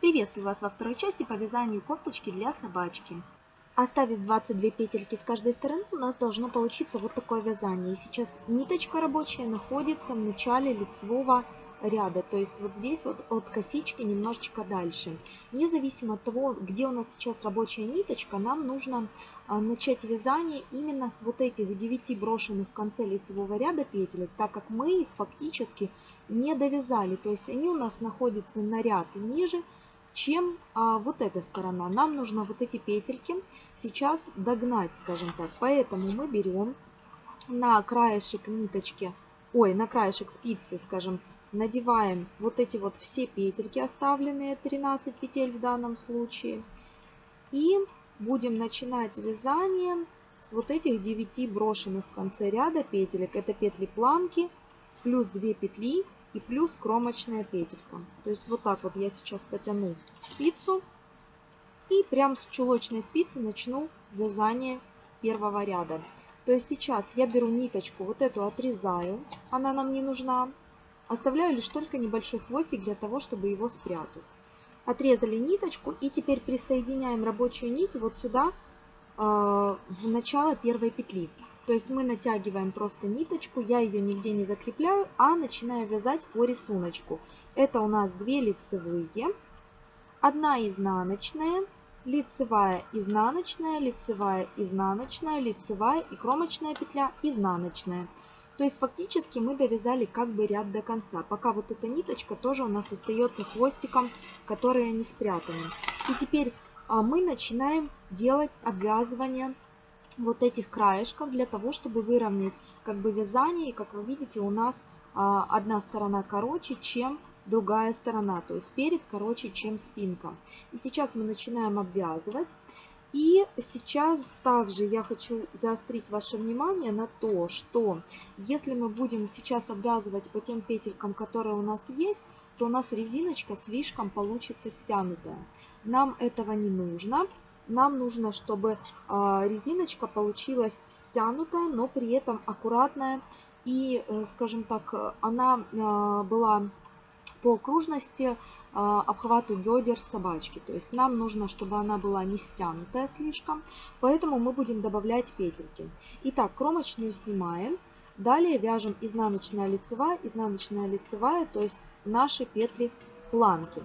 Приветствую вас во второй части по вязанию кофточки для собачки. Оставив 22 петельки с каждой стороны, у нас должно получиться вот такое вязание. И сейчас ниточка рабочая находится в начале лицевого ряда, то есть вот здесь вот от косички немножечко дальше. Независимо от того, где у нас сейчас рабочая ниточка, нам нужно а, начать вязание именно с вот этих 9 брошенных в конце лицевого ряда петелек, так как мы их фактически не довязали, то есть они у нас находятся на ряд ниже, чем а, вот эта сторона. Нам нужно вот эти петельки сейчас догнать, скажем так. Поэтому мы берем на краешек ниточки, ой, на краешек спицы, скажем, надеваем вот эти вот все петельки, оставленные 13 петель в данном случае. И будем начинать вязание с вот этих 9 брошенных в конце ряда петелек. Это петли планки плюс 2 петли и плюс кромочная петелька. То есть вот так вот я сейчас потяну спицу и прям с чулочной спицы начну вязание первого ряда. То есть сейчас я беру ниточку, вот эту отрезаю, она нам не нужна. Оставляю лишь только небольшой хвостик для того, чтобы его спрятать. Отрезали ниточку и теперь присоединяем рабочую нить вот сюда, э, в начало первой петли. То есть мы натягиваем просто ниточку, я ее нигде не закрепляю, а начинаю вязать по рисунку. Это у нас 2 лицевые, 1 изнаночная, лицевая, изнаночная, лицевая, изнаночная, лицевая и кромочная петля, изнаночная. То есть фактически мы довязали как бы ряд до конца. Пока вот эта ниточка тоже у нас остается хвостиком, который не спрятаны. И теперь а, мы начинаем делать обвязывание вот этих краешков для того, чтобы выровнять как бы вязание. И как вы видите, у нас а, одна сторона короче, чем другая сторона. То есть перед короче, чем спинка. И сейчас мы начинаем обвязывать. И сейчас также я хочу заострить ваше внимание на то, что если мы будем сейчас обвязывать по тем петелькам, которые у нас есть, то у нас резиночка слишком получится стянутая. Нам этого не нужно. Нам нужно, чтобы а, резиночка получилась стянутая, но при этом аккуратная. И, э, скажем так, она а, была по окружности а, обхвату бедер собачки. То есть нам нужно, чтобы она была не стянутая слишком, поэтому мы будем добавлять петельки. Итак, кромочную снимаем. Далее вяжем изнаночная лицевая, изнаночная лицевая, то есть наши петли планки.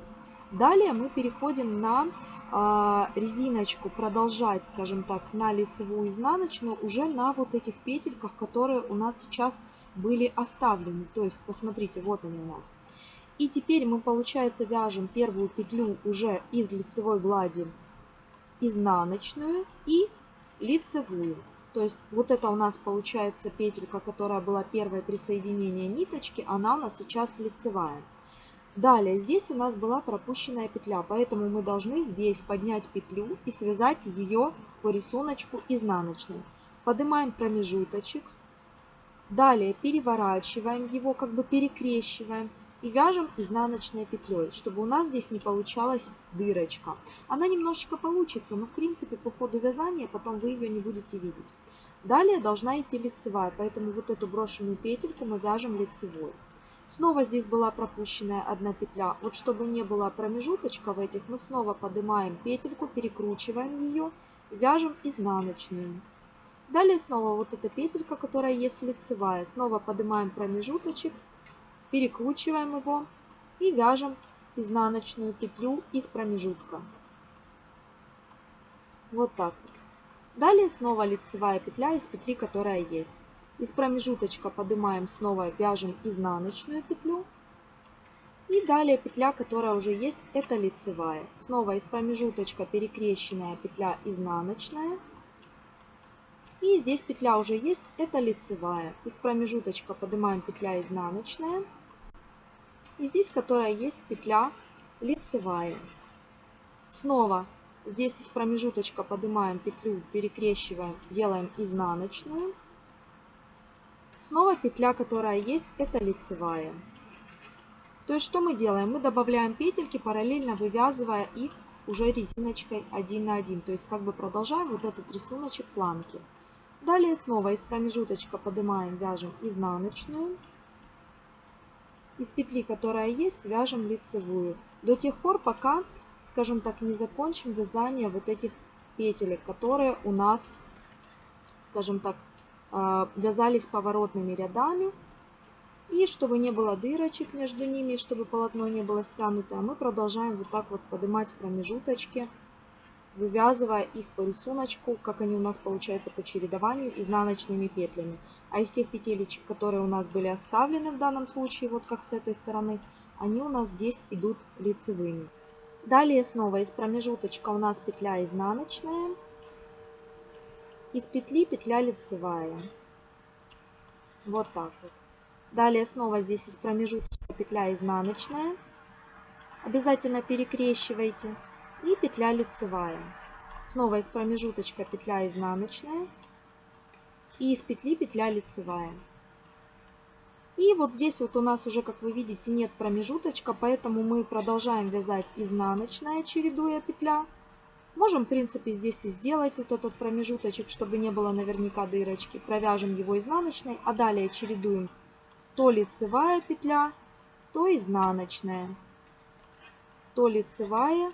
Далее мы переходим на резиночку, продолжать, скажем так, на лицевую изнаночную уже на вот этих петельках, которые у нас сейчас были оставлены. То есть, посмотрите, вот они у нас. И теперь мы, получается, вяжем первую петлю уже из лицевой глади изнаночную и лицевую. То есть вот это у нас получается петелька, которая была первое присоединение ниточки, она у нас сейчас лицевая. Далее здесь у нас была пропущенная петля, поэтому мы должны здесь поднять петлю и связать ее по рисунку изнаночной. Поднимаем промежуточек. Далее переворачиваем его, как бы перекрещиваем и вяжем изнаночной петлей, чтобы у нас здесь не получалась дырочка. Она немножечко получится, но в принципе по ходу вязания потом вы ее не будете видеть. Далее должна идти лицевая, поэтому вот эту брошенную петельку мы вяжем лицевой. Снова здесь была пропущенная одна петля. Вот чтобы не было промежуточка в этих, мы снова поднимаем петельку, перекручиваем ее, вяжем изнаночную. Далее снова вот эта петелька, которая есть лицевая. Снова поднимаем промежуточек, перекручиваем его и вяжем изнаночную петлю из промежутка. Вот так. Далее снова лицевая петля из петли, которая есть. Из промежуточка поднимаем снова, вяжем изнаночную петлю. И далее петля, которая уже есть, это лицевая. Снова из промежуточка перекрещенная петля изнаночная. И здесь петля уже есть, это лицевая. Из промежуточка поднимаем петля изнаночная. И здесь, которая есть петля лицевая. Снова здесь из промежуточка поднимаем петлю, перекрещиваем, делаем изнаночную. Снова петля, которая есть, это лицевая. То есть что мы делаем? Мы добавляем петельки, параллельно вывязывая их уже резиночкой один на один. То есть как бы продолжаем вот этот рисуночек планки. Далее снова из промежуточка поднимаем, вяжем изнаночную. Из петли, которая есть, вяжем лицевую. До тех пор, пока скажем так, не закончим вязание вот этих петелек, которые у нас, скажем так, вязались поворотными рядами. И чтобы не было дырочек между ними, чтобы полотно не было стянуто, мы продолжаем вот так вот поднимать промежуточки, вывязывая их по рисунку, как они у нас получаются по чередованию изнаночными петлями. А из тех петелечек, которые у нас были оставлены в данном случае, вот как с этой стороны, они у нас здесь идут лицевыми. Далее снова из промежуточка у нас петля изнаночная, из петли петля лицевая. Вот так вот. Далее снова здесь из промежуточка петля изнаночная. Обязательно перекрещивайте. И петля лицевая. Снова из промежуточка петля изнаночная. И из петли петля лицевая. И вот здесь вот у нас уже, как вы видите, нет промежуточка, поэтому мы продолжаем вязать изнаночная, чередуя петля. Можем, в принципе, здесь и сделать вот этот промежуточек, чтобы не было наверняка дырочки. Провяжем его изнаночной, а далее чередуем то лицевая петля, то изнаночная, то лицевая,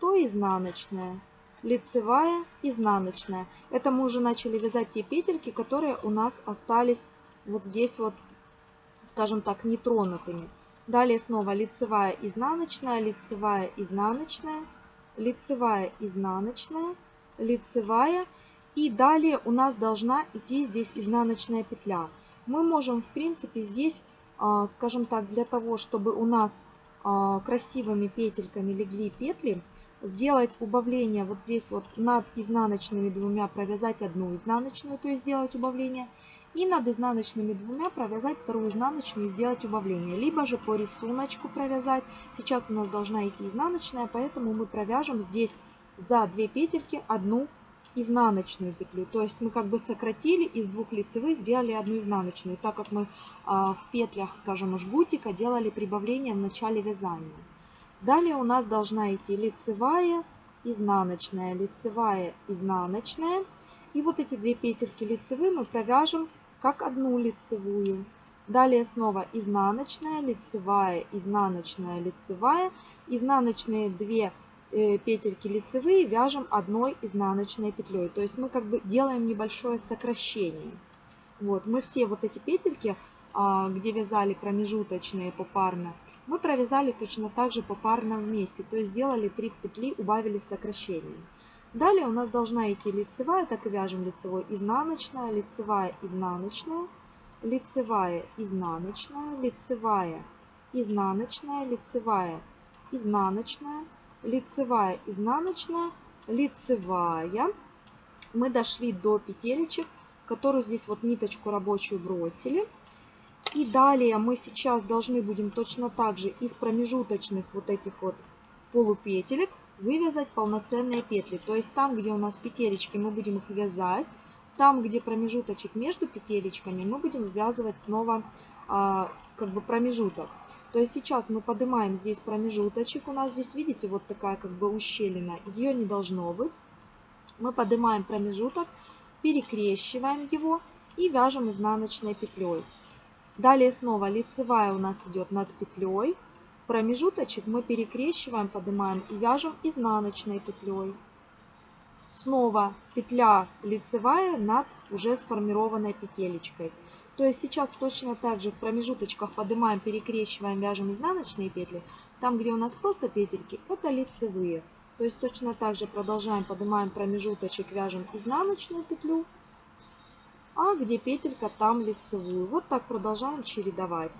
то изнаночная, лицевая, изнаночная. Это мы уже начали вязать те петельки, которые у нас остались вот здесь вот, скажем так, нетронутыми. Далее снова лицевая, изнаночная, лицевая, изнаночная, лицевая, изнаночная, лицевая. И далее у нас должна идти здесь изнаночная петля мы можем, в принципе, здесь, а, скажем так, для того, чтобы у нас а, красивыми петельками легли петли, сделать убавление вот здесь вот над изнаночными двумя провязать одну изнаночную, то есть сделать убавление, и над изнаночными двумя провязать вторую изнаночную и сделать убавление. Либо же по рисунку провязать. Сейчас у нас должна идти изнаночная, поэтому мы провяжем здесь за две петельки одну изнаночную петлю. То есть мы как бы сократили из двух лицевых, сделали одну изнаночную, так как мы а, в петлях, скажем, жгутика делали прибавление в начале вязания. Далее у нас должна идти лицевая, изнаночная, лицевая, изнаночная. И вот эти две петельки лицевые мы провяжем как одну лицевую. Далее снова изнаночная, лицевая, изнаночная, лицевая. Изнаночные две Э, петельки лицевые вяжем одной изнаночной петлей. То есть мы как бы делаем небольшое сокращение. Вот, мы все вот эти петельки, а, где вязали промежуточные попарно, мы провязали точно так же попарно вместе. То есть сделали 3 петли, убавили сокращение. Далее у нас должна идти лицевая, так и вяжем лицевой, изнаночная, лицевая, изнаночная, лицевая, изнаночная, лицевая, изнаночная, лицевая, изнаночная, лицевая, изнаночная, лицевая. Мы дошли до петелечек, которую здесь вот ниточку рабочую бросили. И далее мы сейчас должны будем точно так же из промежуточных вот этих вот полупетелек вывязать полноценные петли. То есть там, где у нас петелечки, мы будем их вязать. Там, где промежуточек между петелечками, мы будем ввязывать снова а, как бы промежуток. То есть сейчас мы поднимаем здесь промежуточек. У нас здесь, видите, вот такая как бы ущелина. Ее не должно быть. Мы поднимаем промежуток, перекрещиваем его и вяжем изнаночной петлей. Далее снова лицевая у нас идет над петлей. Промежуточек мы перекрещиваем, поднимаем и вяжем изнаночной петлей. Снова петля лицевая над уже сформированной петелечкой. То есть сейчас точно так же в промежуточках поднимаем, перекрещиваем, вяжем изнаночные петли. Там, где у нас просто петельки, это лицевые. То есть точно так же продолжаем, поднимаем промежуточек, вяжем изнаночную петлю. А где петелька, там лицевую. Вот так продолжаем чередовать.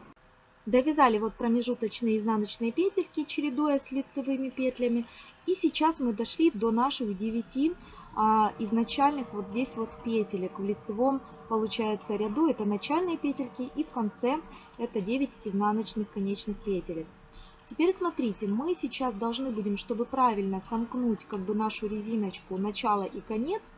Довязали вот промежуточные изнаночные петельки, чередуя с лицевыми петлями. И сейчас мы дошли до наших 9 а, изначальных вот здесь вот петелек в лицевом получается ряду. Это начальные петельки и в конце это 9 изнаночных конечных петелек. Теперь смотрите, мы сейчас должны будем, чтобы правильно сомкнуть как бы нашу резиночку начало и конец,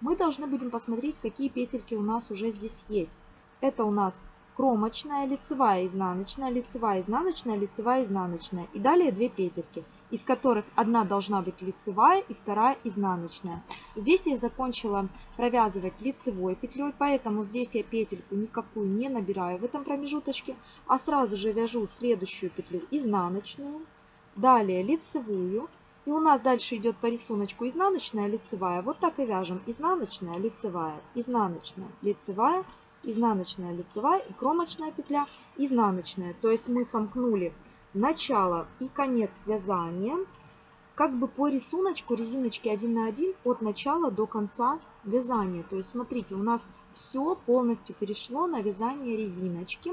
мы должны будем посмотреть, какие петельки у нас уже здесь есть. Это у нас кромочная, лицевая, изнаночная, лицевая, изнаночная, лицевая, изнаночная. И далее две петельки из которых одна должна быть лицевая и вторая изнаночная. Здесь я закончила провязывать лицевой петлей, поэтому здесь я петельку никакую не набираю в этом промежуточке, а сразу же вяжу следующую петлю изнаночную, далее лицевую, И у нас дальше идет по рисунку изнаночная, лицевая. Вот так и вяжем. Изнаночная, лицевая, изнаночная, лицевая, изнаночная, лицевая и кромочная петля, изнаночная. То есть мы сомкнули начало и конец вязания как бы по рисунку резиночки 1 на 1 от начала до конца вязания. То есть смотрите, у нас все полностью перешло на вязание резиночки.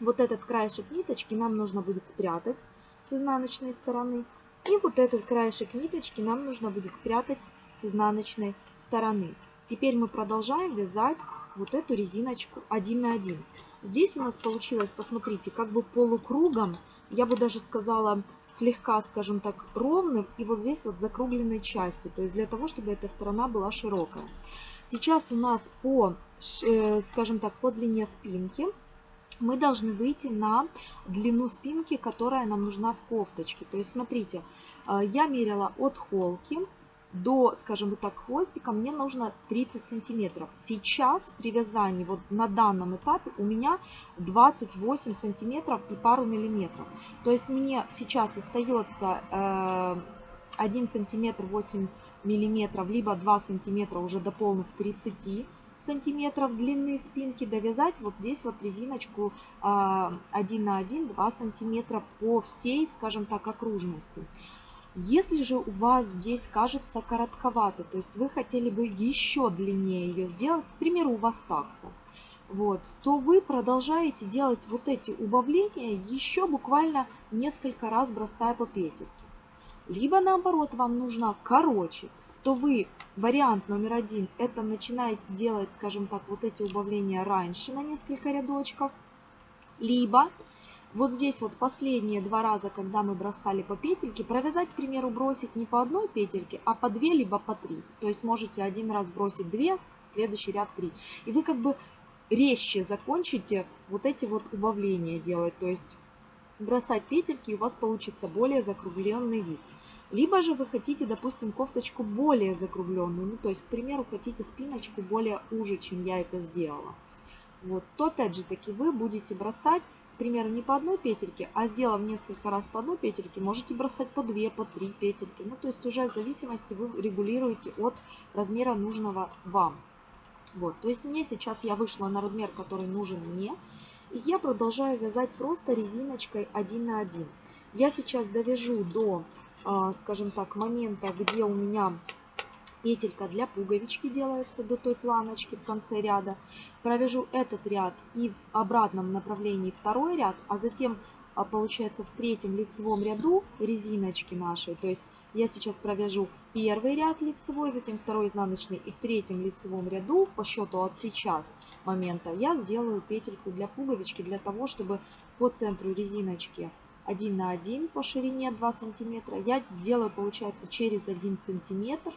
Вот этот краешек ниточки нам нужно будет спрятать с изнаночной стороны. И вот этот краешек ниточки нам нужно будет спрятать с изнаночной стороны. Теперь мы продолжаем вязать вот эту резиночку 1 на 1. Здесь у нас получилось, посмотрите, как бы полукругом я бы даже сказала, слегка, скажем так, ровным и вот здесь вот закругленной частью, то есть для того, чтобы эта сторона была широкая. Сейчас у нас по, э, скажем так, по длине спинки мы должны выйти на длину спинки, которая нам нужна в кофточке. То есть смотрите, э, я мерила от холки до, скажем так, хвостика мне нужно 30 сантиметров. Сейчас при вязании, вот на данном этапе у меня 28 сантиметров и пару миллиметров. То есть мне сейчас остается э, 1 сантиметр 8 миллиметров, либо 2 сантиметра уже дополнив 30 сантиметров длины спинки довязать вот здесь вот резиночку э, 1 на 1 2 сантиметра по всей скажем так окружности если же у вас здесь кажется коротковато, то есть вы хотели бы еще длиннее ее сделать, к примеру, у вас такса, вот, то вы продолжаете делать вот эти убавления еще буквально несколько раз бросая по петельке. Либо наоборот вам нужна короче, то вы вариант номер один это начинаете делать, скажем так, вот эти убавления раньше на несколько рядочков. Либо вот здесь вот последние два раза, когда мы бросали по петельке, провязать, к примеру, бросить не по одной петельке, а по две, либо по три. То есть можете один раз бросить две, следующий ряд три. И вы как бы резче закончите вот эти вот убавления делать. То есть бросать петельки, и у вас получится более закругленный вид. Либо же вы хотите, допустим, кофточку более закругленную. Ну, то есть, к примеру, хотите спиночку более уже, чем я это сделала. Вот, то опять же таки вы будете бросать примеру, не по одной петельке, а сделав несколько раз по одной петельке, можете бросать по две, по три петельки. Ну, то есть уже в зависимости вы регулируете от размера нужного вам. Вот, то есть мне сейчас я вышла на размер, который нужен мне. И я продолжаю вязать просто резиночкой 1 на 1. Я сейчас довяжу до, а, скажем так, момента, где у меня петелька для пуговички делается до той планочки в конце ряда. Провяжу этот ряд и в обратном направлении второй ряд, а затем а, получается в третьем лицевом ряду резиночки нашей, то есть я сейчас провяжу первый ряд лицевой, затем второй изнаночный и в третьем лицевом ряду по счету от сейчас момента я сделаю петельку для пуговички для того, чтобы по центру резиночки 1 на 1 по ширине 2 сантиметра я сделаю получается через 1 сантиметр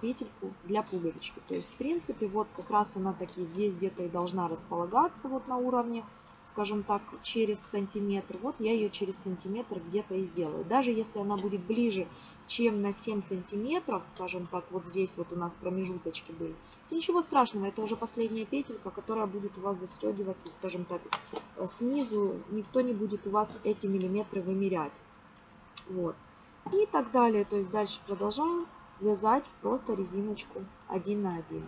петельку для пуговички. То есть, в принципе, вот как раз она таки здесь где-то и должна располагаться вот на уровне, скажем так, через сантиметр. Вот я ее через сантиметр где-то и сделаю. Даже если она будет ближе, чем на 7 сантиметров, скажем так, вот здесь вот у нас промежуточки были, ничего страшного, это уже последняя петелька, которая будет у вас застегиваться, скажем так, снизу. Никто не будет у вас эти миллиметры вымерять. Вот. И так далее. То есть дальше продолжаем вязать просто резиночку 1 на 1.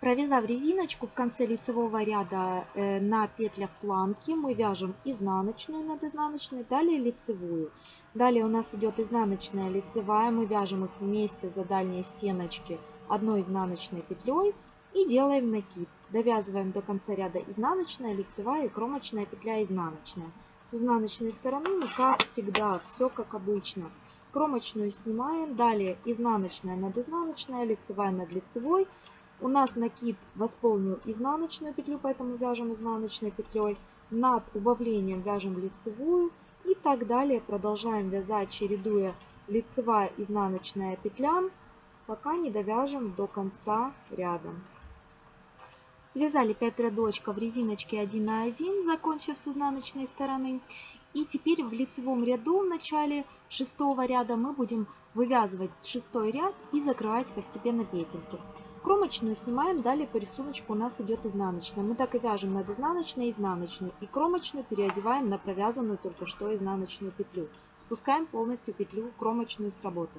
Провязав резиночку в конце лицевого ряда э, на петлях планки, мы вяжем изнаночную над изнаночной, далее лицевую. Далее у нас идет изнаночная лицевая, мы вяжем их вместе за дальние стеночки одной изнаночной петлей и делаем накид. Довязываем до конца ряда изнаночная, лицевая и кромочная петля изнаночная. С изнаночной стороны мы, как всегда, все как обычно – Кромочную снимаем. Далее изнаночная над изнаночной, лицевая над лицевой. У нас накид восполнил изнаночную петлю, поэтому вяжем изнаночной петлей. Над убавлением вяжем лицевую. И так далее. Продолжаем вязать, чередуя лицевая изнаночная петля, пока не довяжем до конца ряда. Связали 5 рядочков резиночки 1 на 1, закончив с изнаночной стороны. И теперь в лицевом ряду в начале шестого ряда мы будем вывязывать шестой ряд и закрывать постепенно петельки. Кромочную снимаем, далее по рисунку у нас идет изнаночная. Мы так и вяжем над изнаночной и изнаночной. И кромочную переодеваем на провязанную только что изнаночную петлю. Спускаем полностью петлю кромочную с работы.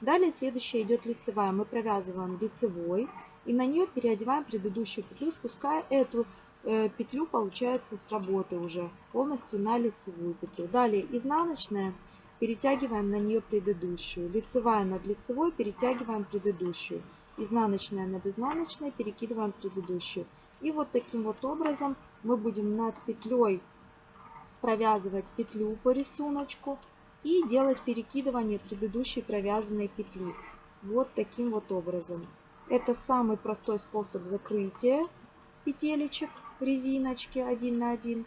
Далее следующая идет лицевая. Мы провязываем лицевой и на нее переодеваем предыдущую петлю, спуская эту петлю, получается, с работы уже полностью на лицевую петлю. Далее изнаночная, перетягиваем на нее предыдущую. Лицевая над лицевой, перетягиваем предыдущую изнаночная над изнаночной, перекидываем предыдущую. И вот таким вот образом мы будем над петлей провязывать петлю по рисунку и делать перекидывание предыдущей провязанной петли. Вот таким вот образом. Это самый простой способ закрытия петелечек резиночки один на один.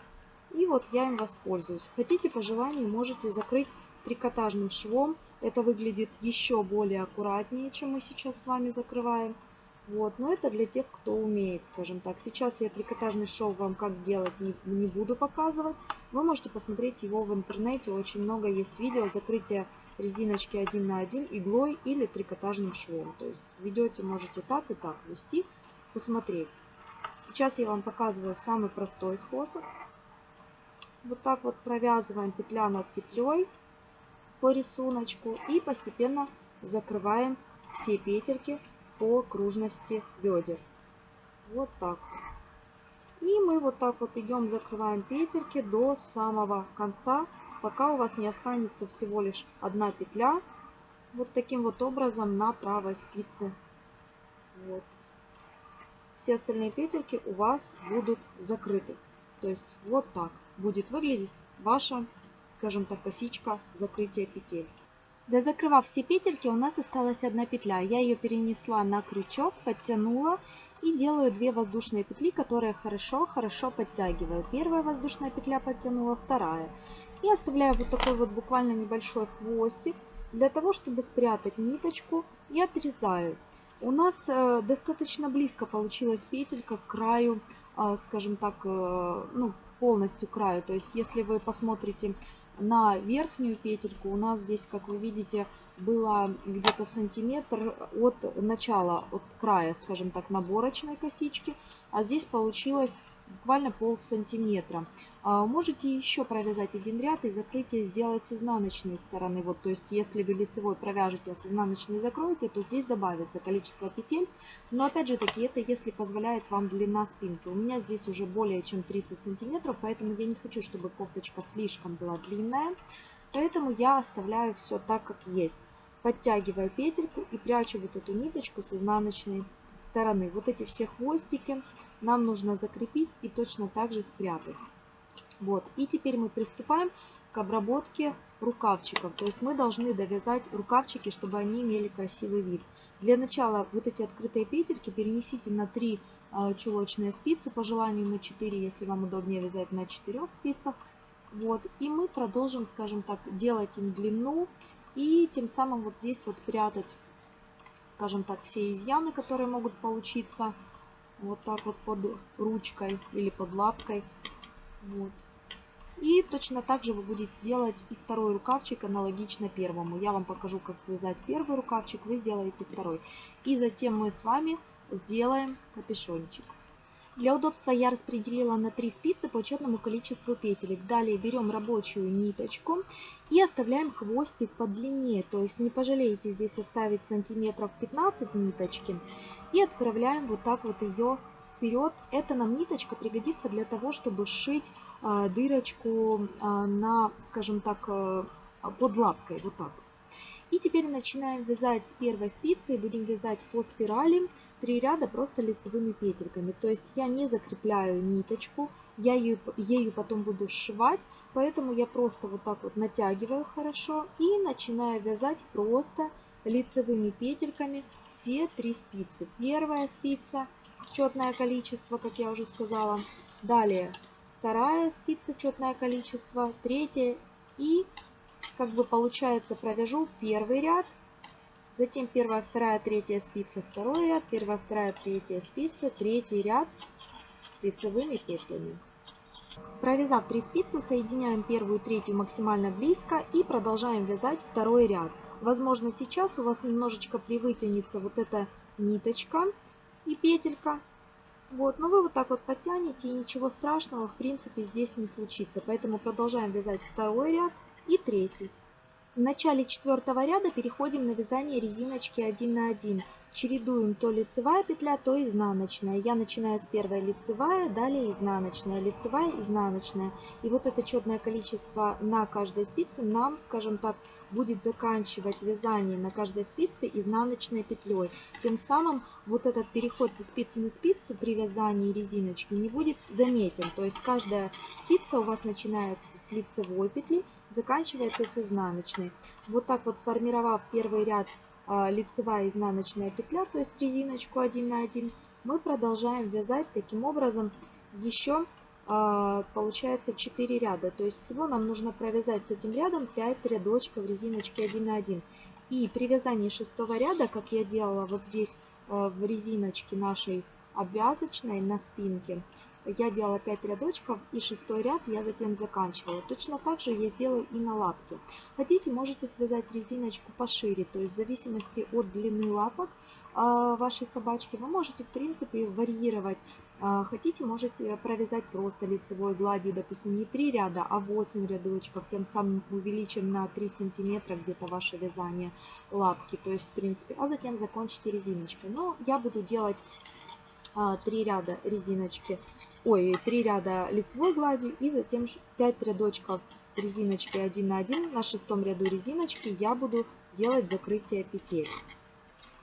И вот я им воспользуюсь. Хотите по желанию можете закрыть трикотажным швом это выглядит еще более аккуратнее, чем мы сейчас с вами закрываем. Вот, но это для тех, кто умеет, скажем так. Сейчас я трикотажный шов вам как делать не, не буду показывать. Вы можете посмотреть его в интернете. Очень много есть видео закрытия резиночки один на один иглой или трикотажным швом. То есть ведете, можете так и так вести, посмотреть. Сейчас я вам показываю самый простой способ. Вот так вот провязываем петля над петлей по рисунку и постепенно закрываем все петельки по окружности бедер. Вот так. И мы вот так вот идем, закрываем петельки до самого конца, пока у вас не останется всего лишь одна петля. Вот таким вот образом на правой спице. Вот. Все остальные петельки у вас будут закрыты. То есть вот так будет выглядеть ваша скажем так, косичка закрытия петель. Дозакрывав все петельки, у нас осталась одна петля. Я ее перенесла на крючок, подтянула и делаю две воздушные петли, которые хорошо-хорошо подтягиваю. Первая воздушная петля подтянула, вторая. И оставляю вот такой вот буквально небольшой хвостик для того, чтобы спрятать ниточку и отрезаю. У нас э, достаточно близко получилась петелька к краю, э, скажем так, э, ну, полностью краю. То есть, если вы посмотрите на верхнюю петельку у нас здесь, как вы видите, было где-то сантиметр от начала, от края, скажем так, наборочной косички. А здесь получилось буквально пол сантиметра. А, можете еще провязать один ряд и закрытие сделать с изнаночной стороны. Вот, то есть, если вы лицевой провяжете, а с изнаночной закроете, то здесь добавится количество петель. Но опять же таки, это если позволяет вам длина спинки. У меня здесь уже более чем 30 сантиметров, поэтому я не хочу, чтобы кофточка слишком была длинная. Поэтому я оставляю все так, как есть. Подтягиваю петельку и прячу вот эту ниточку с изнаночной стороны. Вот эти все хвостики нам нужно закрепить и точно так же спрятать. Вот. И теперь мы приступаем к обработке рукавчиков. То есть мы должны довязать рукавчики, чтобы они имели красивый вид. Для начала вот эти открытые петельки перенесите на 3 а, чулочные спицы, по желанию на 4, если вам удобнее вязать на 4 спицах. Вот. И мы продолжим, скажем так, делать им длину и тем самым вот здесь вот прятать, скажем так, все изъяны, которые могут получиться вот так вот под ручкой или под лапкой. Вот. И точно так же вы будете делать и второй рукавчик аналогично первому. Я вам покажу, как связать первый рукавчик, вы сделаете второй. И затем мы с вами сделаем капюшончик. Для удобства я распределила на 3 спицы по четному количеству петелек. Далее берем рабочую ниточку и оставляем хвостик подлиннее. То есть не пожалеете здесь оставить сантиметров 15 ниточки. И отправляем вот так вот ее вперед. Эта нам ниточка пригодится для того, чтобы сшить э, дырочку э, на, скажем так, э, под лапкой. Вот так. И теперь начинаем вязать с первой спицы. Будем вязать по спирали три ряда просто лицевыми петельками. То есть я не закрепляю ниточку, я ее, ею потом буду сшивать, поэтому я просто вот так вот натягиваю хорошо и начинаю вязать просто лицевыми петельками все три спицы. Первая спица, четное количество, как я уже сказала. Далее вторая спица, четное количество, третья и как бы получается провяжу первый ряд, Затем первая, вторая, третья спица, второй ряд, первая, вторая, третья спица, третий ряд лицевыми петлями. Провязав 3 спицы, соединяем первую и третью максимально близко и продолжаем вязать второй ряд. Возможно, сейчас у вас немножечко привытянется вот эта ниточка, и петелька. Вот, но вы вот так вот подтянете и ничего страшного в принципе здесь не случится. Поэтому продолжаем вязать второй ряд и третий. В начале четвертого ряда переходим на вязание резиночки 1 на 1 чередуем то лицевая петля, то изнаночная. Я начинаю с первой лицевая, далее изнаночная, лицевая, изнаночная. И вот это четное количество на каждой спице нам, скажем так, будет заканчивать вязание на каждой спице изнаночной петлей. Тем самым вот этот переход со спицы на спицу при вязании резиночки не будет заметен. То есть каждая спица у вас начинается с лицевой петли, заканчивается с изнаночной. Вот так вот сформировав первый ряд а, лицевая изнаночная петля, то есть резиночку 1 на 1, мы продолжаем вязать таким образом еще а, получается 4 ряда. То есть всего нам нужно провязать с этим рядом 5 рядочков резиночки 1 на 1. И при вязании шестого ряда, как я делала вот здесь а, в резиночке нашей обвязочной на спинке, я делала 5 рядочков и шестой ряд я затем заканчивала. Точно так же я сделаю и на лапке. Хотите, можете связать резиночку пошире, то есть в зависимости от длины лапок а, вашей собачки вы можете в принципе варьировать. А, хотите, можете провязать просто лицевой гладью, допустим, не 3 ряда, а 8 рядочков, тем самым увеличим на 3 сантиметра где-то ваше вязание лапки, то есть в принципе, а затем закончите резиночкой. Но я буду делать 3 ряда резиночки, ой, 3 ряда лицевой гладью и затем 5 рядочков резиночки 1 на 1. На шестом ряду резиночки я буду делать закрытие петель.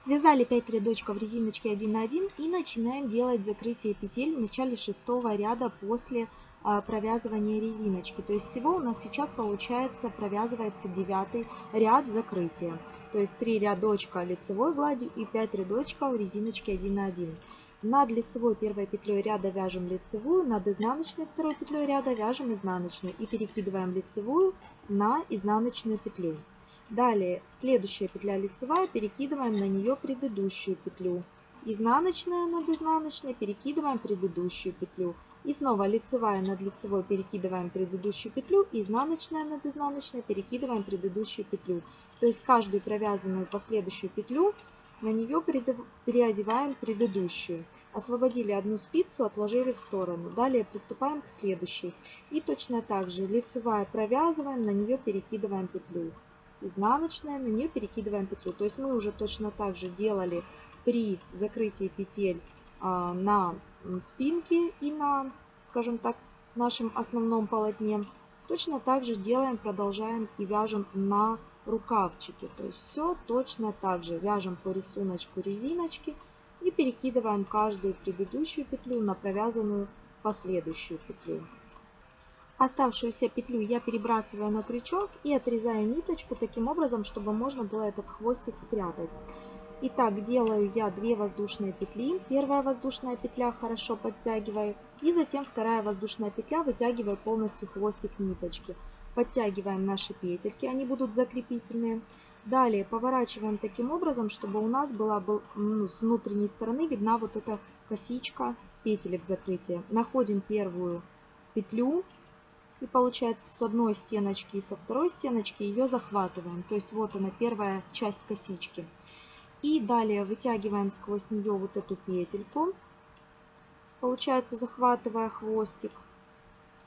Связали 5 рядочков резиночки 1 на 1 и начинаем делать закрытие петель в начале шестого ряда после а, провязывания резиночки. То есть всего у нас сейчас получается провязывается девятый ряд закрытия. То есть 3 рядочка лицевой гладью и 5 рядочков резиночки 1 на 1. Над лицевой первой петлей ряда вяжем лицевую, над изнаночной второй петлей ряда вяжем изнаночную и перекидываем лицевую на изнаночную петлю. Далее следующая петля лицевая, перекидываем на нее предыдущую петлю. Изнаночная над изнаночной, перекидываем предыдущую петлю. И снова лицевая над лицевой перекидываем предыдущую петлю, изнаночная над изнаночной перекидываем предыдущую петлю. То есть каждую провязанную последующую петлю на нее переодеваем предыдущую. Освободили одну спицу, отложили в сторону. Далее приступаем к следующей. И точно так же лицевая провязываем, на нее перекидываем петлю. Изнаночная, на нее перекидываем петлю. То есть мы уже точно так же делали при закрытии петель а, на спинке и на, скажем так, нашем основном полотне. Точно так же делаем, продолжаем и вяжем на рукавчики. То есть все точно так же. Вяжем по рисунку резиночки и перекидываем каждую предыдущую петлю на провязанную последующую петлю. Оставшуюся петлю я перебрасываю на крючок и отрезаю ниточку таким образом, чтобы можно было этот хвостик спрятать. Итак, делаю я 2 воздушные петли. Первая воздушная петля хорошо подтягиваю. И затем вторая воздушная петля вытягиваю полностью хвостик ниточки. Подтягиваем наши петельки, они будут закрепительные. Далее поворачиваем таким образом, чтобы у нас была ну, с внутренней стороны видна вот эта косичка петелек закрытия. Находим первую петлю и получается с одной стеночки и со второй стеночки ее захватываем. То есть вот она первая часть косички. И далее вытягиваем сквозь нее вот эту петельку. Получается захватывая хвостик.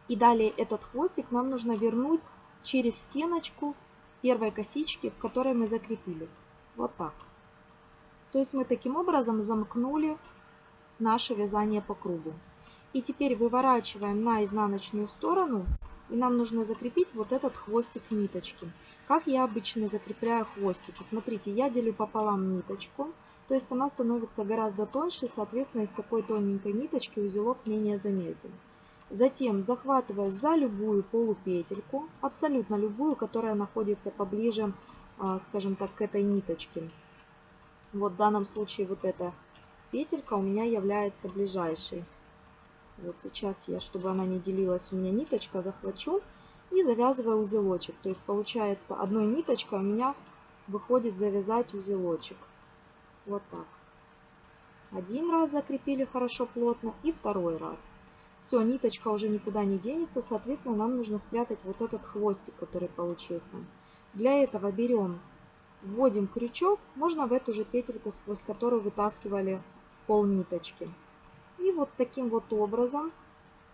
И далее этот хвостик нам нужно вернуть через стеночку первой косички, в которой мы закрепили. Вот так. То есть мы таким образом замкнули наше вязание по кругу. И теперь выворачиваем на изнаночную сторону. И нам нужно закрепить вот этот хвостик ниточки. Как я обычно закрепляю хвостики. Смотрите, я делю пополам ниточку. То есть она становится гораздо тоньше, соответственно, из такой тоненькой ниточки узелок менее заметен. Затем захватываю за любую полупетельку, абсолютно любую, которая находится поближе, а, скажем так, к этой ниточке. Вот в данном случае вот эта петелька у меня является ближайшей. Вот сейчас я, чтобы она не делилась у меня ниточка, захвачу и завязываю узелочек. То есть получается одной ниточкой у меня выходит завязать узелочек. Вот так. Один раз закрепили хорошо плотно и второй раз. Все, ниточка уже никуда не денется, соответственно, нам нужно спрятать вот этот хвостик, который получился. Для этого берем, вводим крючок, можно в эту же петельку, сквозь которую вытаскивали пол ниточки. И вот таким вот образом,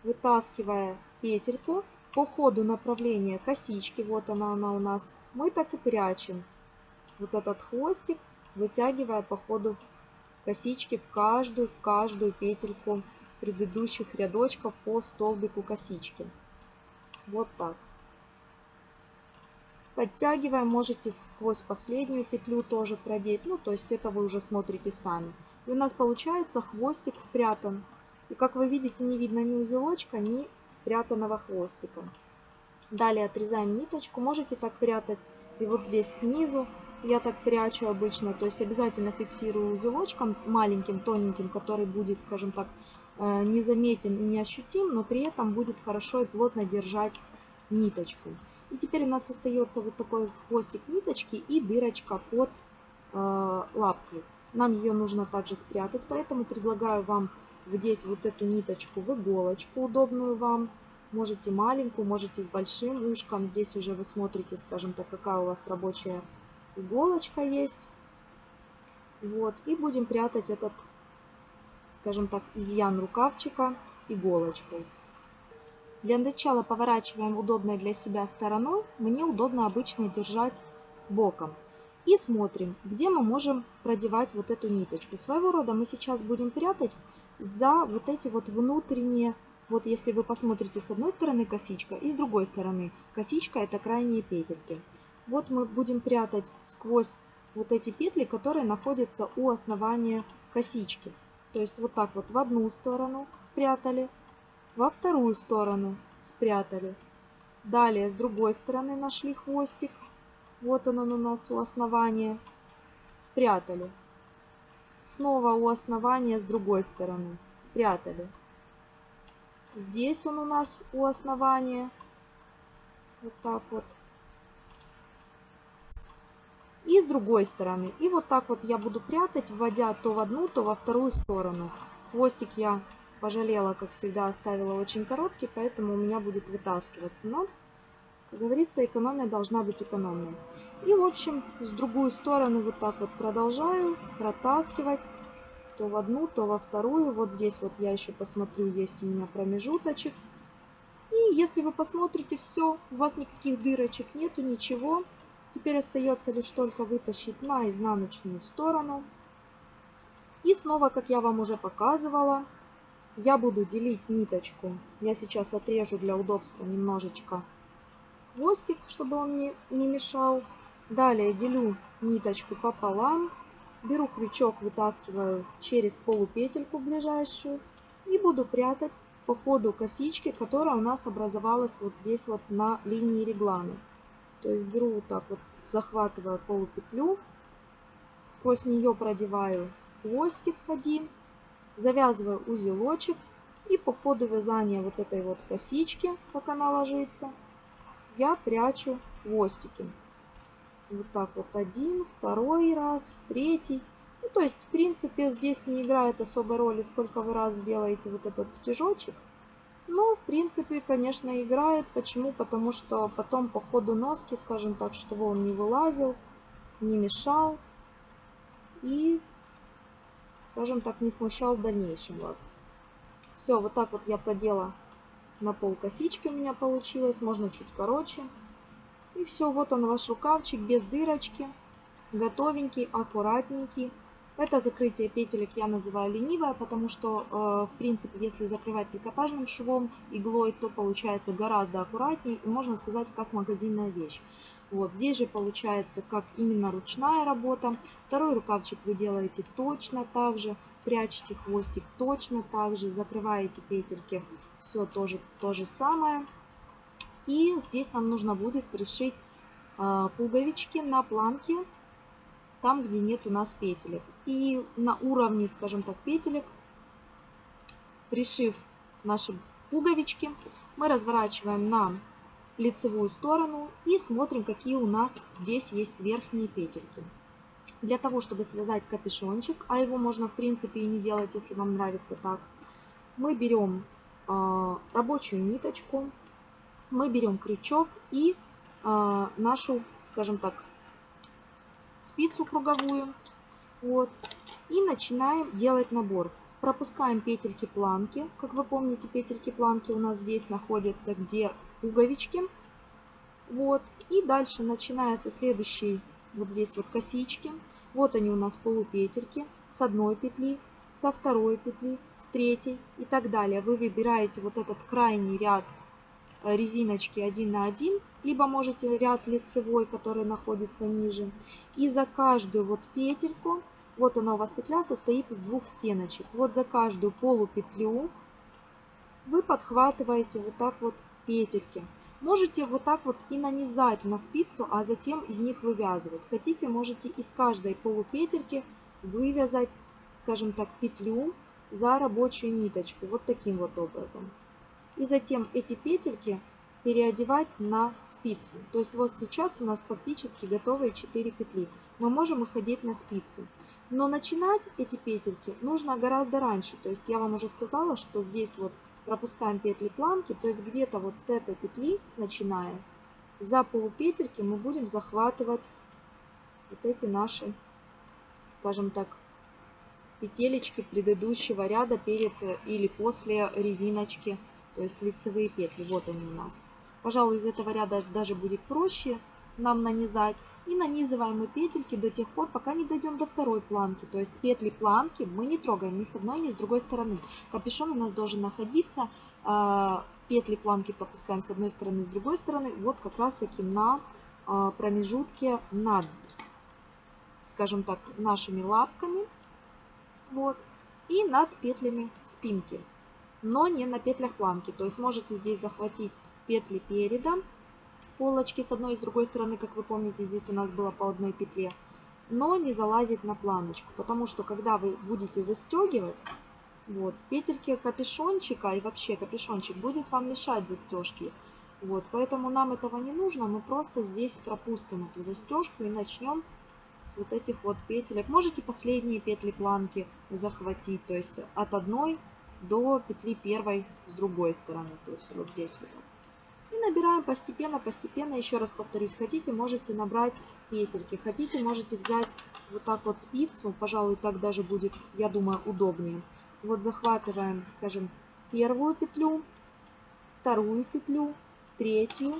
вытаскивая петельку, по ходу направления косички, вот она, она у нас, мы так и прячем вот этот хвостик, вытягивая по ходу косички в каждую, в каждую петельку предыдущих рядочков по столбику косички. Вот так. Подтягиваем, можете сквозь последнюю петлю тоже продеть, ну то есть это вы уже смотрите сами. И у нас получается хвостик спрятан. И как вы видите, не видно ни узелочка, ни спрятанного хвостика. Далее отрезаем ниточку, можете так прятать и вот здесь снизу я так прячу обычно, то есть обязательно фиксирую узелочком маленьким, тоненьким, который будет, скажем так, незаметен и неощутим, но при этом будет хорошо и плотно держать ниточку. И теперь у нас остается вот такой хвостик ниточки и дырочка под э, лапкой. Нам ее нужно также спрятать, поэтому предлагаю вам вдеть вот эту ниточку в иголочку, удобную вам. Можете маленькую, можете с большим ушком. Здесь уже вы смотрите, скажем так, какая у вас рабочая иголочка есть. Вот. И будем прятать этот, скажем так, изъян рукавчика иголочкой. Для начала поворачиваем удобной для себя стороной. Мне удобно обычно держать боком. И смотрим, где мы можем продевать вот эту ниточку. Своего рода мы сейчас будем прятать за вот эти вот внутренние, вот если вы посмотрите с одной стороны косичка и с другой стороны косичка это крайние петельки. Вот мы будем прятать сквозь вот эти петли, которые находятся у основания косички. То есть вот так вот в одну сторону спрятали, во вторую сторону спрятали. Далее с другой стороны нашли хвостик. Вот он, он у нас у основания. Спрятали. Снова у основания с другой стороны. Спрятали. Здесь он у нас у основания. Вот так вот и с другой стороны. И вот так вот я буду прятать, вводя то в одну, то во вторую сторону. Хвостик я пожалела, как всегда, оставила очень короткий, поэтому у меня будет вытаскиваться. Но, как говорится, экономия должна быть экономной. И, в общем, с другую сторону вот так вот продолжаю протаскивать. То в одну, то во вторую. Вот здесь вот я еще посмотрю, есть у меня промежуточек. И если вы посмотрите все, у вас никаких дырочек нету, ничего. Теперь остается лишь только вытащить на изнаночную сторону. И снова, как я вам уже показывала, я буду делить ниточку. Я сейчас отрежу для удобства немножечко хвостик, чтобы он не, не мешал. Далее делю ниточку пополам. Беру крючок, вытаскиваю через полупетельку ближайшую. И буду прятать по ходу косички, которая у нас образовалась вот здесь вот на линии реглана. То есть беру вот так вот, захватываю полупетлю, сквозь нее продеваю хвостик один, завязываю узелочек и по ходу вязания вот этой вот косички, как она ложится, я прячу хвостики. Вот так вот один, второй раз, третий. Ну, то есть, в принципе, здесь не играет особой роли, сколько вы раз сделаете вот этот стежочек. Но, в принципе, конечно, играет. Почему? Потому что потом по ходу носки, скажем так, чтобы он не вылазил, не мешал и, скажем так, не смущал в дальнейшем вас. Все, вот так вот я продела на пол косички у меня получилось. Можно чуть короче. И все, вот он ваш рукавчик без дырочки. Готовенький, аккуратненький. Это закрытие петелек я называю ленивое, потому что, э, в принципе, если закрывать трикотажным швом, иглой, то получается гораздо аккуратнее и можно сказать, как магазинная вещь. Вот здесь же получается как именно ручная работа. Второй рукавчик вы делаете точно так же, прячете хвостик точно так же, закрываете петельки, все тоже то же самое. И здесь нам нужно будет пришить э, пуговички на планке там, где нет у нас петелек. И на уровне, скажем так, петелек, пришив наши пуговички, мы разворачиваем на лицевую сторону и смотрим, какие у нас здесь есть верхние петельки. Для того, чтобы связать капюшончик, а его можно в принципе и не делать, если вам нравится так, мы берем э, рабочую ниточку, мы берем крючок и э, нашу, скажем так, спицу круговую. Вот. И начинаем делать набор. Пропускаем петельки планки. Как вы помните, петельки планки у нас здесь находятся, где пуговички. Вот. И дальше, начиная со следующей, вот здесь вот косички. Вот они у нас полупетельки с одной петли, со второй петли, с третьей и так далее. Вы выбираете вот этот крайний ряд резиночки 1 на 1, либо можете ряд лицевой, который находится ниже. И за каждую вот петельку, вот она у вас петля состоит из двух стеночек. Вот за каждую полупетлю вы подхватываете вот так вот петельки. Можете вот так вот и нанизать на спицу, а затем из них вывязывать. Хотите, можете из каждой полупетельки вывязать скажем так, петлю за рабочую ниточку. Вот таким вот образом. И затем эти петельки переодевать на спицу. То есть вот сейчас у нас фактически готовые 4 петли. Мы можем их одеть на спицу. Но начинать эти петельки нужно гораздо раньше. То есть я вам уже сказала, что здесь вот пропускаем петли планки. То есть где-то вот с этой петли, начиная, за полупетельки мы будем захватывать вот эти наши, скажем так, петелечки предыдущего ряда перед э, или после резиночки, то есть лицевые петли. Вот они у нас. Пожалуй, из этого ряда даже будет проще нам нанизать. И нанизываем мы петельки до тех пор, пока не дойдем до второй планки. То есть петли планки мы не трогаем ни с одной, ни с другой стороны. Капюшон у нас должен находиться, а, петли планки пропускаем с одной стороны, с другой стороны, вот как раз таки на а, промежутке над, скажем так, нашими лапками вот, и над петлями спинки, но не на петлях планки. То есть можете здесь захватить петли переда, полочки с одной и с другой стороны, как вы помните, здесь у нас было по одной петле, но не залазить на планочку, потому что когда вы будете застегивать, вот, петельки капюшончика и вообще капюшончик будет вам мешать застежки. Вот, поэтому нам этого не нужно, мы просто здесь пропустим эту застежку и начнем с вот этих вот петелек. Можете последние петли планки захватить, то есть от одной до петли первой с другой стороны, то есть вот здесь вот. И набираем постепенно, постепенно, еще раз повторюсь, хотите, можете набрать петельки, хотите, можете взять вот так вот спицу, пожалуй, так даже будет, я думаю, удобнее. Вот захватываем, скажем, первую петлю, вторую петлю, третью,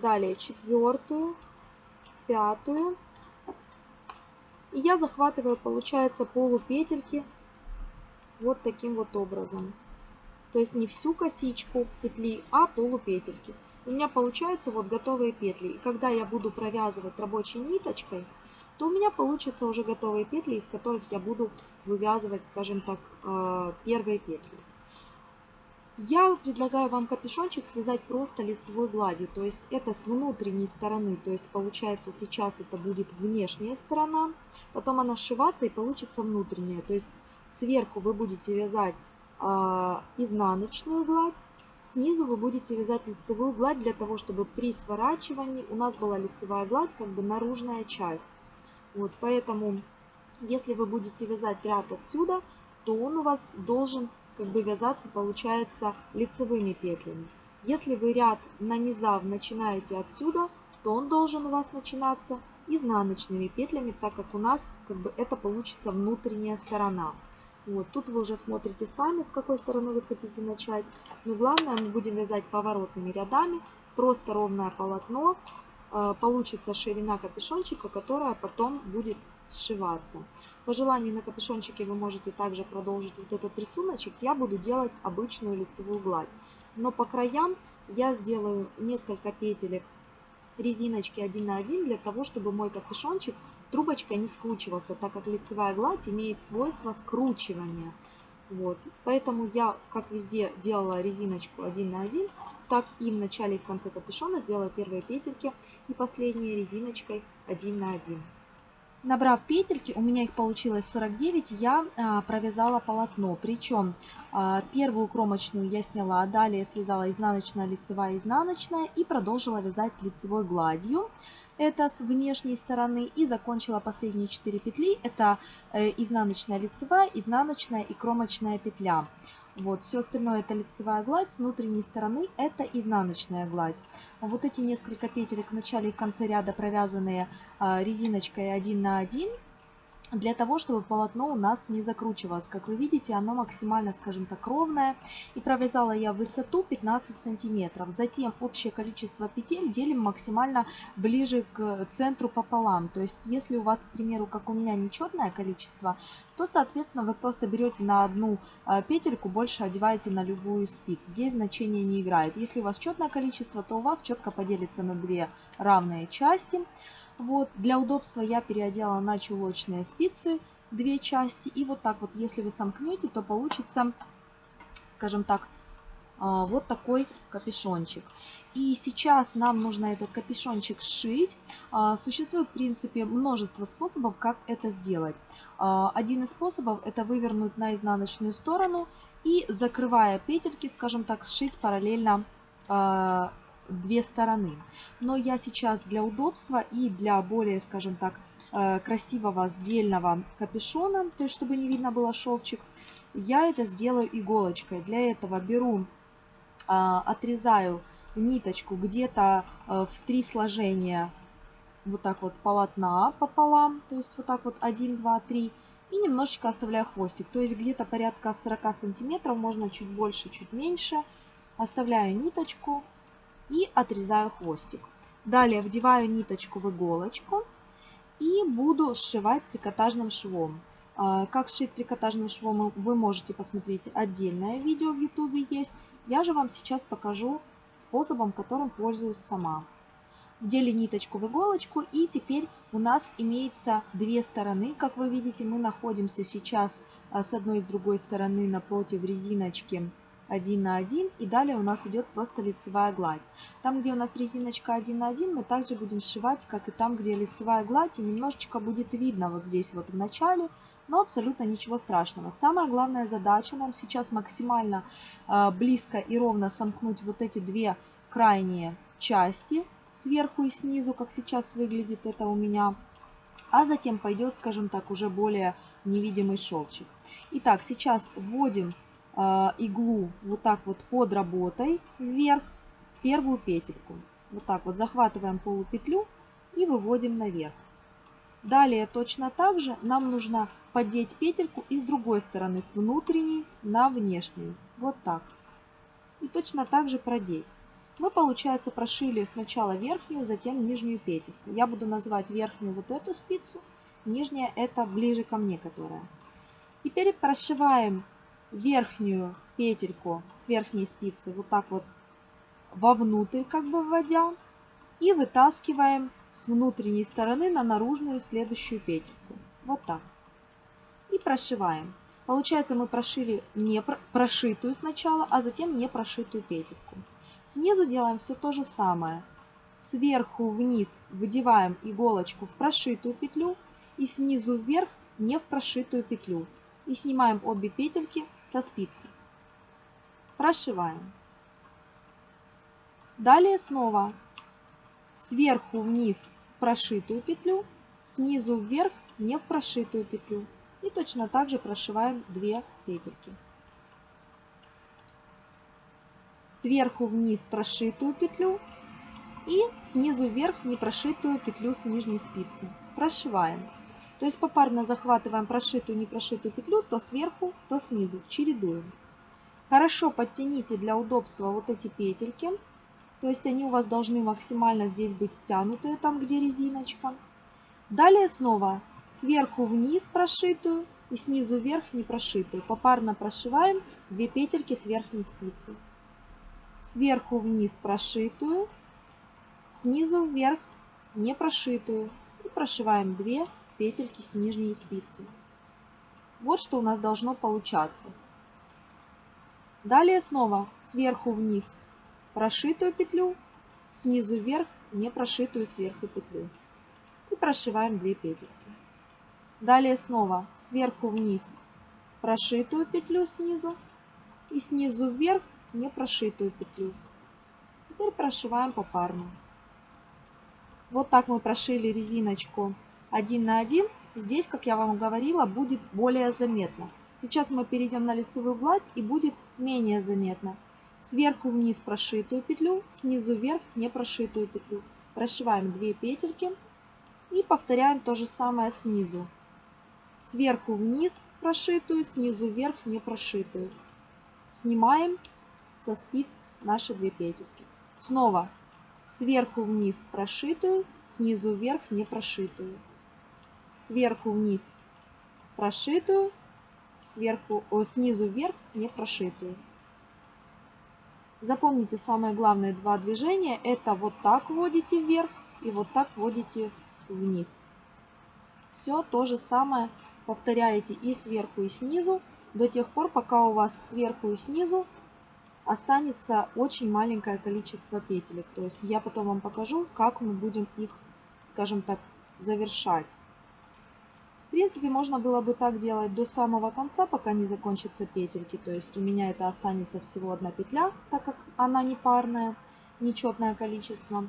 далее четвертую, пятую. И я захватываю, получается, полупетельки вот таким вот образом. То есть не всю косичку петли, а полупетельки. У меня получаются вот готовые петли. И когда я буду провязывать рабочей ниточкой, то у меня получатся уже готовые петли, из которых я буду вывязывать, скажем так, э, первые петли. Я предлагаю вам капюшончик связать просто лицевой гладью, то есть это с внутренней стороны, то есть получается сейчас это будет внешняя сторона, потом она сшиваться и получится внутренняя, то есть сверху вы будете вязать э, изнаночную гладь, снизу вы будете вязать лицевую гладь для того, чтобы при сворачивании у нас была лицевая гладь, как бы наружная часть. Вот, поэтому если вы будете вязать ряд отсюда, то он у вас должен как бы вязаться получается лицевыми петлями. Если вы ряд нанизав начинаете отсюда, то он должен у вас начинаться изнаночными петлями, так как у нас как бы это получится внутренняя сторона. Вот, тут вы уже смотрите сами, с какой стороны вы хотите начать. Но главное, мы будем вязать поворотными рядами, просто ровное полотно. Э, получится ширина капюшончика, которая потом будет сшиваться. По желанию на капюшончике вы можете также продолжить вот этот рисуночек. Я буду делать обычную лицевую гладь. Но по краям я сделаю несколько петелек резиночки 1 на 1 для того, чтобы мой капюшончик трубочкой не скручивался, так как лицевая гладь имеет свойство скручивания. Вот. Поэтому я, как везде, делала резиночку 1 на 1, так и в начале и в конце капюшона сделаю первые петельки и последние резиночкой 1 на 1. Набрав петельки, у меня их получилось 49, я а, провязала полотно. Причем а, первую кромочную я сняла, далее связала изнаночная, лицевая, изнаночная и продолжила вязать лицевой гладью. Это с внешней стороны. И закончила последние 4 петли. Это э, изнаночная, лицевая, изнаночная и кромочная петля. Вот, все остальное это лицевая гладь, с внутренней стороны это изнаночная гладь. Вот эти несколько петелек в начале и конце ряда провязанные а, резиночкой 1 на 1. Для того, чтобы полотно у нас не закручивалось. Как вы видите, оно максимально, скажем так, ровное. И провязала я высоту 15 сантиметров. Затем общее количество петель делим максимально ближе к центру пополам. То есть, если у вас, к примеру, как у меня, нечетное количество, то, соответственно, вы просто берете на одну а, петельку, больше одеваете на любую спицу. Здесь значение не играет. Если у вас четное количество, то у вас четко поделится на две равные части. Вот, для удобства я переодела на чулочные спицы две части. И вот так вот, если вы сомкнете, то получится, скажем так, а, вот такой капюшончик. И сейчас нам нужно этот капюшончик сшить. А, существует, в принципе, множество способов, как это сделать. А, один из способов это вывернуть на изнаночную сторону и, закрывая петельки, скажем так, сшить параллельно две стороны. Но я сейчас для удобства и для более, скажем так, э, красивого сдельного капюшона, то есть чтобы не видно было шовчик, я это сделаю иголочкой. Для этого беру, а, отрезаю ниточку где-то э, в три сложения вот так вот полотна пополам, то есть вот так вот 1, 2, 3, и немножечко оставляю хвостик, то есть где-то порядка 40 сантиметров, можно чуть больше, чуть меньше. Оставляю ниточку, и отрезаю хвостик. Далее вдеваю ниточку в иголочку и буду сшивать трикотажным швом. А, как сшить трикотажным швом вы можете посмотреть отдельное видео в YouTube есть. Я же вам сейчас покажу способом, которым пользуюсь сама. Вдели ниточку в иголочку и теперь у нас имеется две стороны. Как вы видите, мы находимся сейчас а, с одной и с другой стороны напротив резиночки 1 на 1 и далее у нас идет просто лицевая гладь. Там, где у нас резиночка 1 на 1, мы также будем сшивать, как и там, где лицевая гладь, и немножечко будет видно вот здесь вот в начале, но абсолютно ничего страшного. Самая главная задача нам сейчас максимально э, близко и ровно сомкнуть вот эти две крайние части сверху и снизу, как сейчас выглядит это у меня. А затем пойдет, скажем так, уже более невидимый шовчик. Итак, сейчас вводим иглу вот так вот под работой вверх первую петельку. Вот так вот захватываем полупетлю и выводим наверх. Далее точно так же нам нужно поддеть петельку и с другой стороны, с внутренней на внешнюю. Вот так. И точно так же продеть. Мы, получается, прошили сначала верхнюю, затем нижнюю петельку. Я буду называть верхнюю вот эту спицу, нижняя это ближе ко мне, которая. Теперь прошиваем верхнюю петельку с верхней спицы вот так вот вовнутрь как бы вводя и вытаскиваем с внутренней стороны на наружную следующую петельку. Вот так. И прошиваем. Получается мы прошили не прошитую сначала, а затем не прошитую петельку. Снизу делаем все то же самое. Сверху вниз выдеваем иголочку в прошитую петлю и снизу вверх не в прошитую петлю и снимаем обе петельки со спицы. Прошиваем. Далее снова сверху вниз прошитую петлю, снизу вверх не в прошитую петлю. И точно так же прошиваем 2 петельки. Сверху вниз прошитую петлю и снизу вверх не прошитую петлю с нижней спицы. Прошиваем. То есть попарно захватываем прошитую не прошитую петлю то сверху, то снизу, чередуем. Хорошо подтяните для удобства вот эти петельки. То есть они у вас должны максимально здесь быть стянутые, там где резиночка. Далее снова сверху вниз прошитую и снизу вверх не прошитую. Попарно прошиваем 2 петельки с верхней спицы. Сверху вниз прошитую, снизу вверх не прошитую. И прошиваем 2 петельки с нижней спицы. Вот что у нас должно получаться. Далее снова сверху вниз прошитую петлю, снизу вверх не прошитую сверху петлю. И прошиваем 2 петельки. Далее снова сверху вниз прошитую петлю снизу и снизу вверх не прошитую петлю. Теперь прошиваем попарно. Вот так мы прошили резиночку один на один, здесь, как я вам говорила, будет более заметно. Сейчас мы перейдем на лицевую гладь и будет менее заметно. Сверху вниз прошитую петлю, снизу вверх не прошитую петлю. Прошиваем 2 петельки и повторяем то же самое снизу. сверху вниз прошитую, снизу вверх не прошитую. Снимаем со спиц наши две петельки. Снова сверху вниз прошитую, снизу вверх не прошитую. Сверху вниз прошитую, сверху, о, снизу вверх не прошитую. Запомните самые главные два движения. Это вот так вводите вверх и вот так вводите вниз. Все то же самое повторяете и сверху, и снизу до тех пор, пока у вас сверху и снизу останется очень маленькое количество петелек. То есть я потом вам покажу, как мы будем их, скажем так, завершать. В принципе, можно было бы так делать до самого конца, пока не закончатся петельки. То есть у меня это останется всего одна петля, так как она не парная, нечетное количество.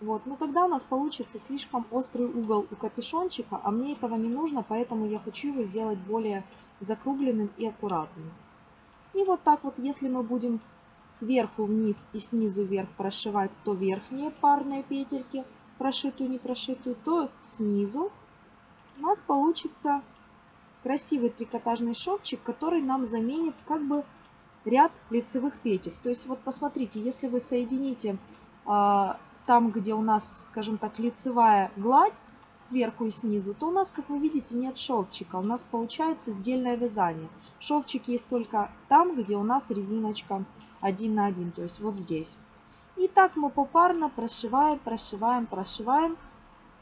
Вот, но тогда у нас получится слишком острый угол у капюшончика, а мне этого не нужно, поэтому я хочу его сделать более закругленным и аккуратным. И вот так вот, если мы будем сверху вниз и снизу вверх прошивать то верхние парные петельки, прошитую, не прошитую, то снизу у нас получится красивый трикотажный шовчик, который нам заменит как бы ряд лицевых петель. То есть вот посмотрите, если вы соедините э, там, где у нас, скажем так, лицевая гладь сверху и снизу, то у нас, как вы видите, нет шовчика. У нас получается сдельное вязание. Шовчик есть только там, где у нас резиночка один на один, то есть вот здесь. И так мы попарно прошиваем, прошиваем, прошиваем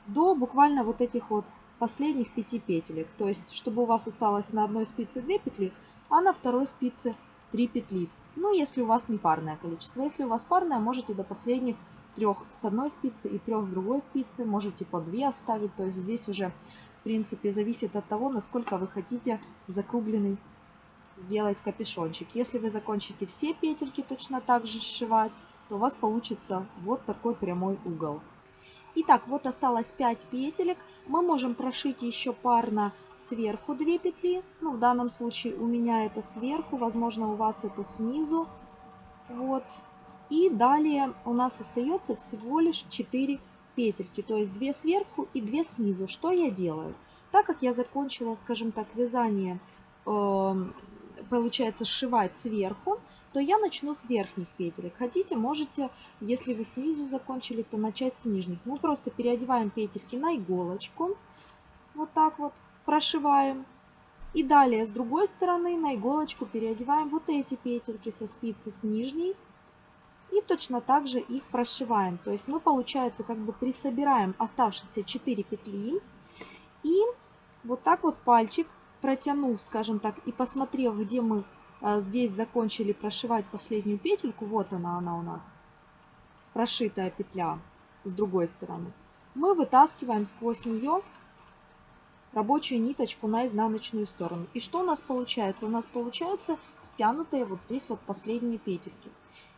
до буквально вот этих вот последних пяти петелек. То есть, чтобы у вас осталось на одной спице 2 петли, а на второй спице 3 петли. Ну, если у вас не парное количество. Если у вас парное, можете до последних трех с одной спицы и трех с другой спицы. Можете по 2 оставить. То есть, здесь уже, в принципе, зависит от того, насколько вы хотите закругленный сделать капюшончик. Если вы закончите все петельки точно так же сшивать, то у вас получится вот такой прямой угол. Итак, вот осталось 5 петелек. Мы можем прошить еще парно сверху 2 петли. Ну, в данном случае у меня это сверху, возможно, у вас это снизу. Вот. И далее у нас остается всего лишь 4 петельки, то есть 2 сверху и 2 снизу. Что я делаю? Так как я закончила, скажем так, вязание э, получается сшивать сверху, то я начну с верхних петелек. Хотите, можете, если вы снизу закончили, то начать с нижних. Мы просто переодеваем петельки на иголочку. Вот так вот прошиваем. И далее с другой стороны на иголочку переодеваем вот эти петельки со спицы с нижней. И точно так же их прошиваем. То есть мы, получается, как бы присобираем оставшиеся 4 петли. И вот так вот пальчик протянув, скажем так, и посмотрев, где мы здесь закончили прошивать последнюю петельку, вот она, она у нас, прошитая петля с другой стороны, мы вытаскиваем сквозь нее рабочую ниточку на изнаночную сторону. И что у нас получается? У нас получается стянутые вот здесь вот последние петельки.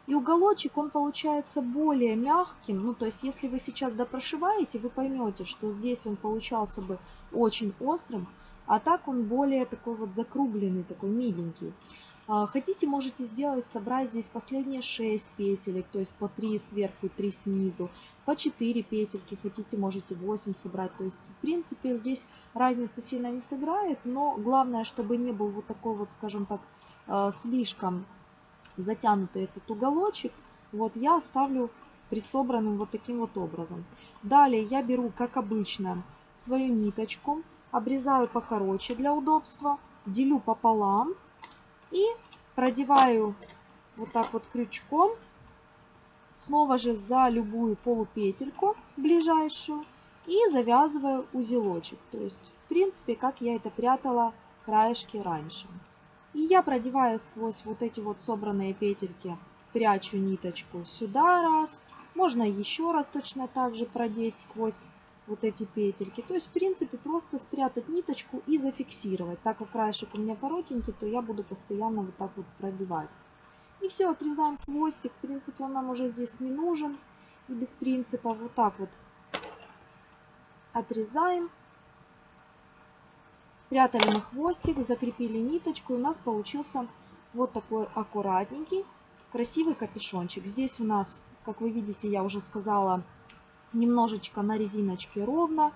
И уголочек, он получается более мягким. Ну, то есть, если вы сейчас допрошиваете, вы поймете, что здесь он получался бы очень острым. А так он более такой вот закругленный, такой миленький. А, хотите, можете сделать, собрать здесь последние 6 петелек, то есть по 3 сверху и 3 снизу, по 4 петельки, хотите, можете 8 собрать. То есть, в принципе, здесь разница сильно не сыграет, но главное, чтобы не был вот такой вот, скажем так, а, слишком затянутый этот уголочек. Вот я оставлю присобранным вот таким вот образом. Далее я беру, как обычно, свою ниточку, обрезаю покороче для удобства, делю пополам и продеваю вот так вот крючком, снова же за любую полупетельку ближайшую и завязываю узелочек. То есть, в принципе, как я это прятала краешки раньше. И я продеваю сквозь вот эти вот собранные петельки, прячу ниточку сюда раз, можно еще раз точно так же продеть сквозь вот эти петельки. То есть, в принципе, просто спрятать ниточку и зафиксировать. Так как краешек у меня коротенький, то я буду постоянно вот так вот продевать. И все, отрезаем хвостик. В принципе, он нам уже здесь не нужен. И без принципа вот так вот отрезаем. Спрятали на хвостик, закрепили ниточку. И у нас получился вот такой аккуратненький, красивый капюшончик. Здесь у нас, как вы видите, я уже сказала, немножечко на резиночке ровно.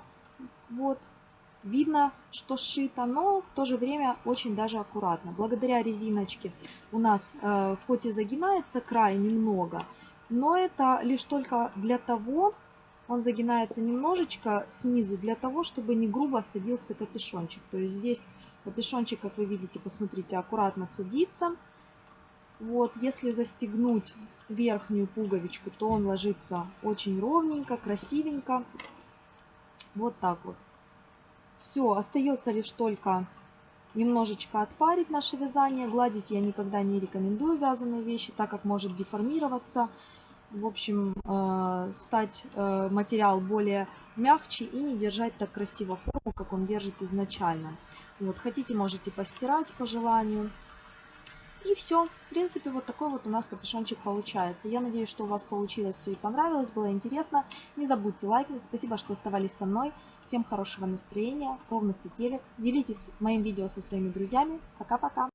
Вот. видно, что сшито, но в то же время очень даже аккуратно. Благодаря резиночке у нас э, хоть и загинается край немного, но это лишь только для того, он загинается немножечко снизу, для того, чтобы не грубо садился капюшончик. То есть здесь капюшончик, как вы видите, посмотрите, аккуратно садится. Вот, если застегнуть верхнюю пуговичку, то он ложится очень ровненько, красивенько. Вот так вот. Все, остается лишь только немножечко отпарить наше вязание. Гладить я никогда не рекомендую вязаные вещи, так как может деформироваться. В общем, э, стать э, материал более мягче и не держать так красиво форму, как он держит изначально. Вот, хотите, можете постирать по желанию. И все. В принципе, вот такой вот у нас капюшончик получается. Я надеюсь, что у вас получилось все и понравилось, было интересно. Не забудьте лайкнуть. Спасибо, что оставались со мной. Всем хорошего настроения, ровных петелек. Делитесь моим видео со своими друзьями. Пока-пока.